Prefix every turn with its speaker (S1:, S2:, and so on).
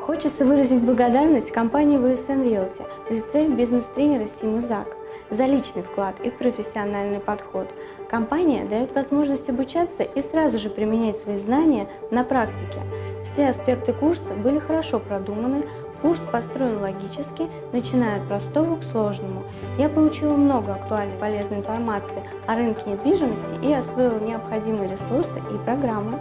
S1: Хочется выразить благодарность компании VSN Realty в лице бизнес-тренера Симы Зак за личный вклад и профессиональный подход. Компания дает возможность обучаться и сразу же применять свои знания на практике. Все аспекты курса были хорошо продуманы, курс построен логически, начиная от простого к сложному. Я получила много актуальной полезной информации о рынке недвижимости и освоила необходимые ресурсы и программы.